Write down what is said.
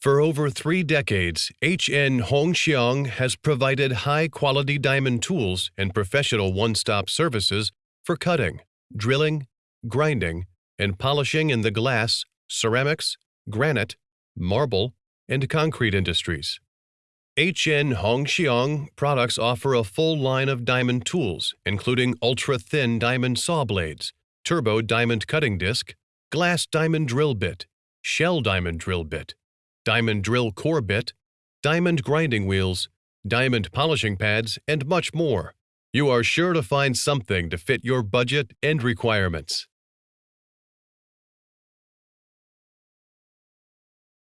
For over three decades, HN Hongxiang has provided high-quality diamond tools and professional one-stop services for cutting, drilling, grinding, and polishing in the glass, ceramics, granite, marble, and concrete industries. HN Hongxiang products offer a full line of diamond tools, including ultra-thin diamond saw blades, turbo diamond cutting disc, glass diamond drill bit, shell diamond drill bit, diamond drill core bit, diamond grinding wheels, diamond polishing pads, and much more. You are sure to find something to fit your budget and requirements.